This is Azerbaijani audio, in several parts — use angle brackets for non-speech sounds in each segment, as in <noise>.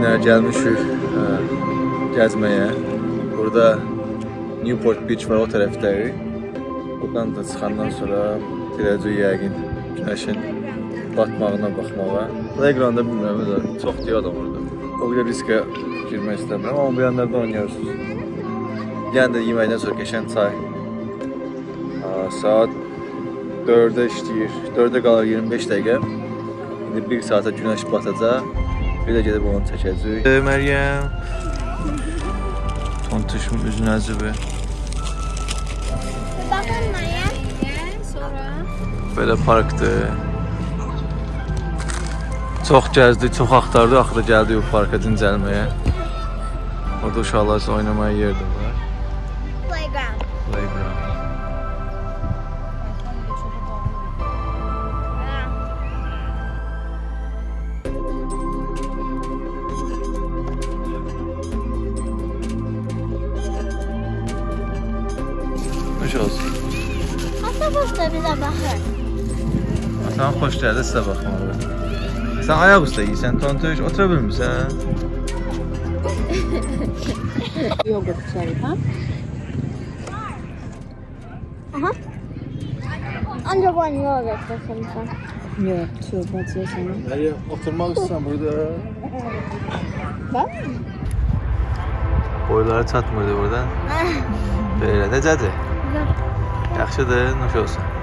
Bu günə gəlmişik ə, gəzməyə. Burada Newport Beach var o tərəfdəyik. Buradan da çıxandan sonra gedəcəyik yəqin günəşin batmağına baxmağa. Playgroundda bilmirəm də çox deyil adam orada. O qədər riskə girmək istəmirəm, amma bu yanlarda oynayırsınız. Yəni də yeməkdən sonra keçən çay. Saat 4-də işləyir. 4-də qalır 25 dəqiqə. İndi 1 saata günəş batacaq. Bir də gedib onu çəkəcəyik. Məryəm. Tontuşun üzünə zıbı. Bakın Maya. Sonra. Belə parkdır. Çox gəzdik, çox axtardıq, axırda gəldik bu parka dincəlməyə. Orada uşaqlar üçün oynamaya yer də var. Playground. Atan xoş gəldi sizə baxmağa. Sən ayaq üstə yeyirsən, tontuş, otura bilmirsən? <laughs> Yogurt içerik ha? Aha. Ancak ben sen. Yok, çöp atıyor sana. Məryəm, oturmaq istəyirsən burada. Bak. Boyları çatmırdı buradan. <laughs> Belə, necədir? Yaxşıdır, nuş olsun.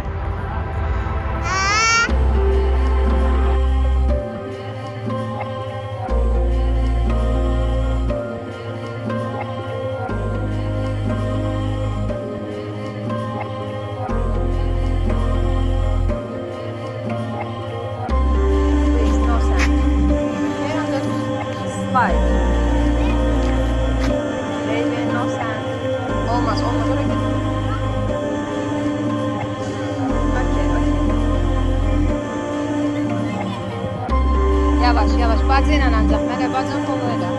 Olmaz, olmaz. Oraya git. Okey, okey. Yavaş, yavaş. Bacıyla ancaq. Mənə bacım kolu elə.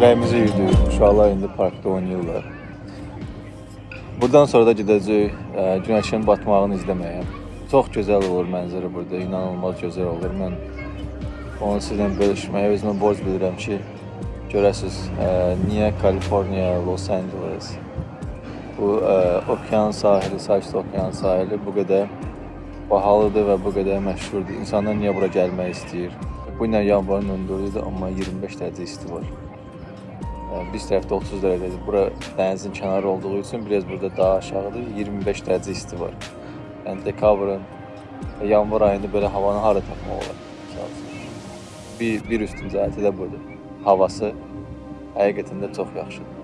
Çörəyimizi yedik. Uşaqlar indi parkda oynayırlar. Buradan sonra da gedəcəyik ə, günəşin batmağını izləməyə. Çox gözəl olur mənzərə burada, inanılmaz gözəl olur. Mən onu sizlə bölüşməyə özümə borc bilirəm ki, görəsiz ə, niyə Kaliforniya, Los Angeles bu ə, okean sahili, Sakit okean sahili bu qədər bahalıdır və bu qədər məşhurdur. İnsanlar niyə bura gəlmək istəyir? Bu ilə yanvarın 14-üdür, amma 25 dərəcə isti var. Biz tərəfdə 30 dərəcədir. Bura dənizin kənarı olduğu üçün biraz burada daha aşağıdır. 25 dərəcə isti var. Yəni dekabrın, yanvar ayında belə havanı hara tapmaq olar? Bir bir üstün cəhəti də budur. Havası həqiqətən də çox yaxşıdır.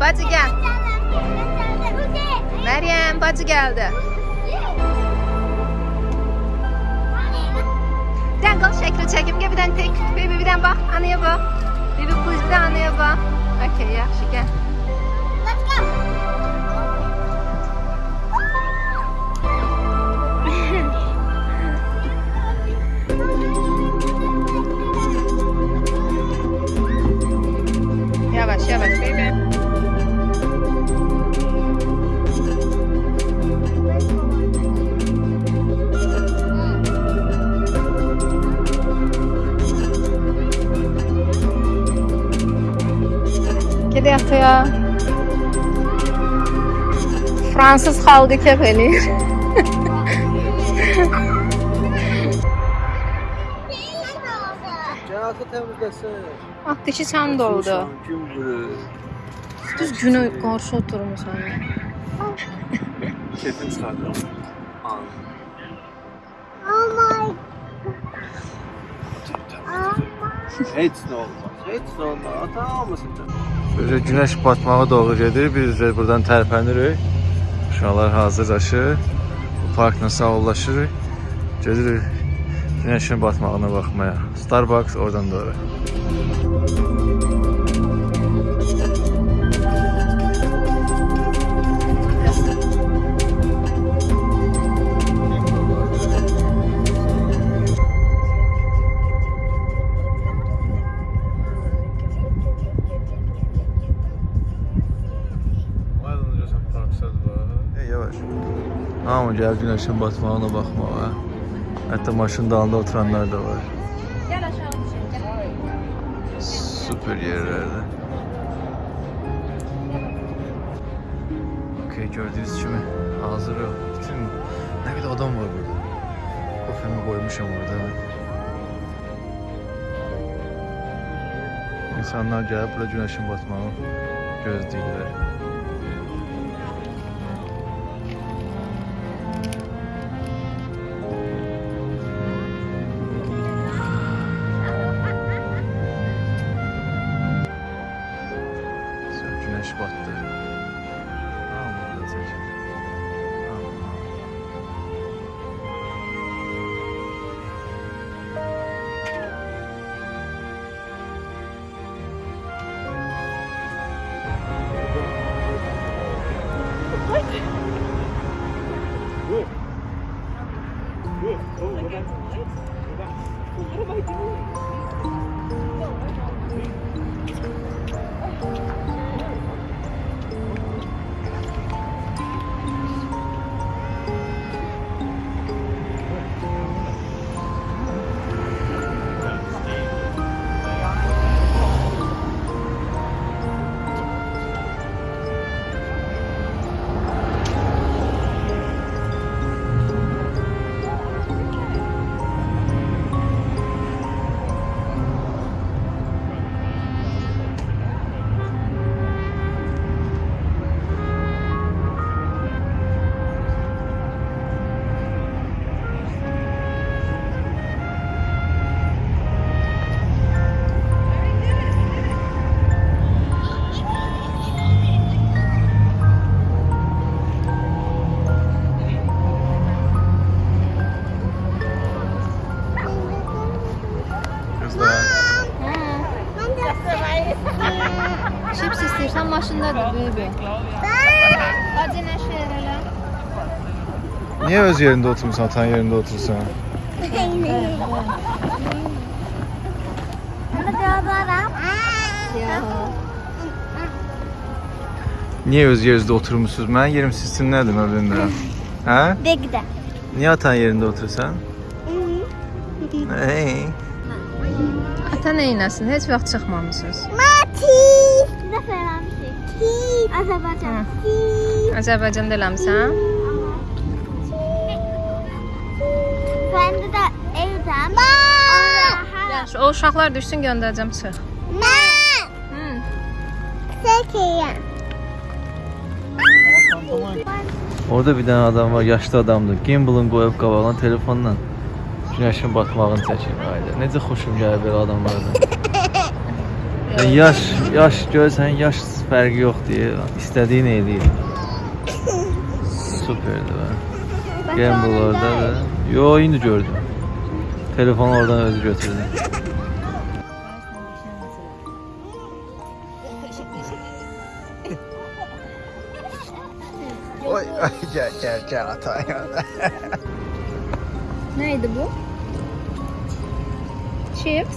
bacı gel. Meryem bacı geldi. Birden kal şekli çekimge birden tek. Baby birden bak anaya bak. Baby kuzda anaya bak. Okey yaxshi gel. Fransız xalqı kef eləyir. Cəhətə təmizləsin. Ah, dişi sən doldu. Düz günə qarşı oturmusan. Kefin çıxardır. An. Oh my. Heç nə olmaz. Heç nə olmaz. Ata almasın. Böyle günəş batmağa doğru gedir. Biz də buradan tərpənirik. Uşaqlar hazırlaşır. Bu parkla sağollaşırıq. Gedirik günəşin batmağına baxmaya. Starbucks oradan doğru. Hey, gəl günəşin batmağına baxmağa. Hətta maşın dalında oturanlar da var. Gəl aşağı düşün. Süper yerlerde. Okey gördüğünüz kimi hazır yok. Bütün ne kadar adam var burada. Kofemi koymuşum orada hemen. İnsanlar gelip burada güneşin batmağını gözləyirlər. Maşındadır baby. Hadi nəşə elə. Niye öz yerinde oturmuşsun, atan yerinde otursan? Ya. Niye öz yerinizdə oturmuşsunuz? Mənim yerim sizin nədir mən bilmirəm. Hə? Bekle. Niye atan yerində otursan? Hey. Ata neynəsin? Heç vaxt çıxmamısınız. Mati. Ne Azərbaycanda eləmisən? Ben de de evden. Ma. Yaxşı, o uşaqlar düşsün göndərəcəm çıx. Ma. Hı. Çekeyim. Orada bir tane adam var, yaşlı adamdır. Gimbal'ın qoyub qabağına telefonla günəşin batmağını çəkir. Ayda. Necə xoşum gəlir belə adamlardan. <laughs> Yəni yaş, yaş görsən, yaş fərqi yox deyə istədiyini eləyir. Superdir be. Gimbal orada da. Yo, indi gördüm. Telefonu oradan özü götürdü. Oy, ay gel gel gel ata. Neydi bu? Chips.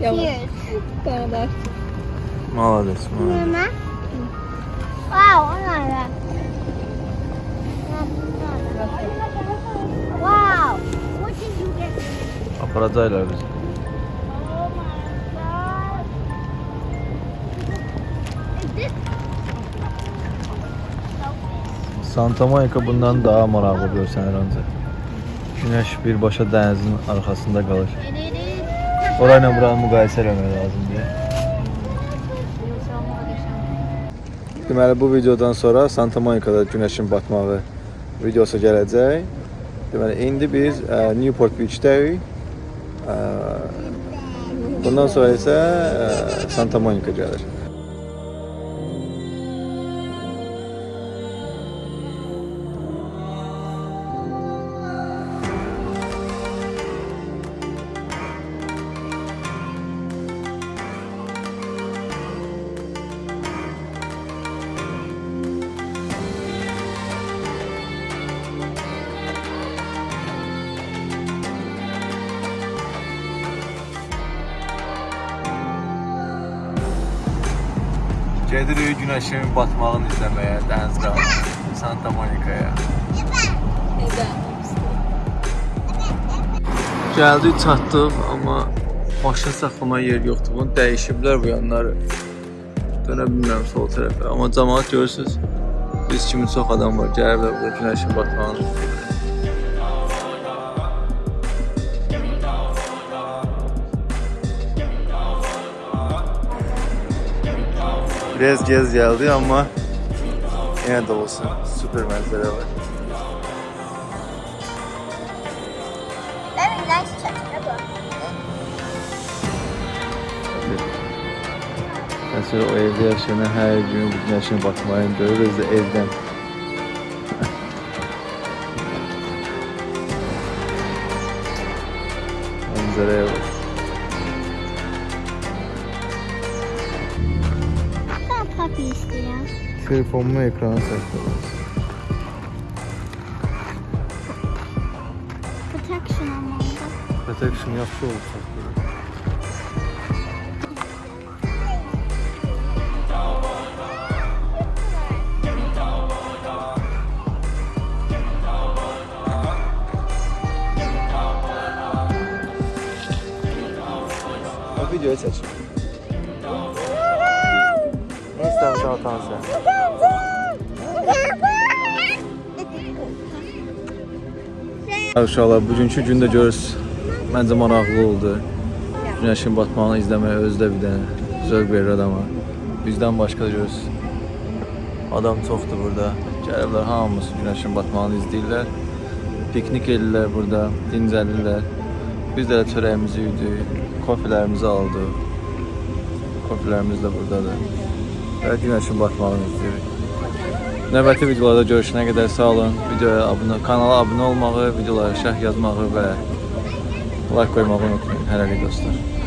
Yes. Молодец. Молодец, молодец. Мама. Вау, она. Вау. Очень любит. А продали обязательно. Santa Monica bundan daha maraqlı görsən hər hansı. Günəş birbaşa dənizin arxasında qalır. Orayla buranı müqayisə etmək lazımdır. Deməli bu videodan sonra Santa Monica'da günəşin batmağı videosu gələcək. Deməli indi biz ə, Newport Beach-dəyik. Ə, Bundan sonra isə ə, Santa Monica gəlir. Gedirik günəşin batmağını izləməyə dəniz qırağına, Santa Monica'ya. Gəldik, çatdıq, amma maşın saxlamaya yer yoxdur. Bunu dəyişiblər bu yanları. Dönə bilmirəm sol tərəfə. Amma cəmaət görürsüz, biz kimi çox adam var. Gəliblər burada günəşin batmağını Biraz gez geldi ama yine de olsun süper manzara var. Very nice çatı o evde yaşayan her gün bu güneşin batmayı görürüz de evden. <laughs> Manzaraya bak. Telefonumu ekrana sakladım. Protection yaxşı. Videoya seç. Ne istersen atan sen. Uşaqlar, bugünkü gündə görürsüz, məncə maraqlı oldu. Günəşin batmağını izləmək özü də bir dənə zövq verir adama. Bizdən başqa da görürsüz. Adam çoxdur burada. Gəliblər hamımız günəşin batmağını izləyirlər. Piknik edirlər burada, dincəlirlər. Biz də çörəyimizi yedik, kofelərimizi aldıq. Kofelərimiz də buradadır. Və günəşin batmağını izləyirik. Növbəti videolarda görüşənə qədər sağ olun. Videoya abunə, kanala abunə olmağı, videolara şərh yazmağı və like qoymağı unutmayın. Hələlik dostlar.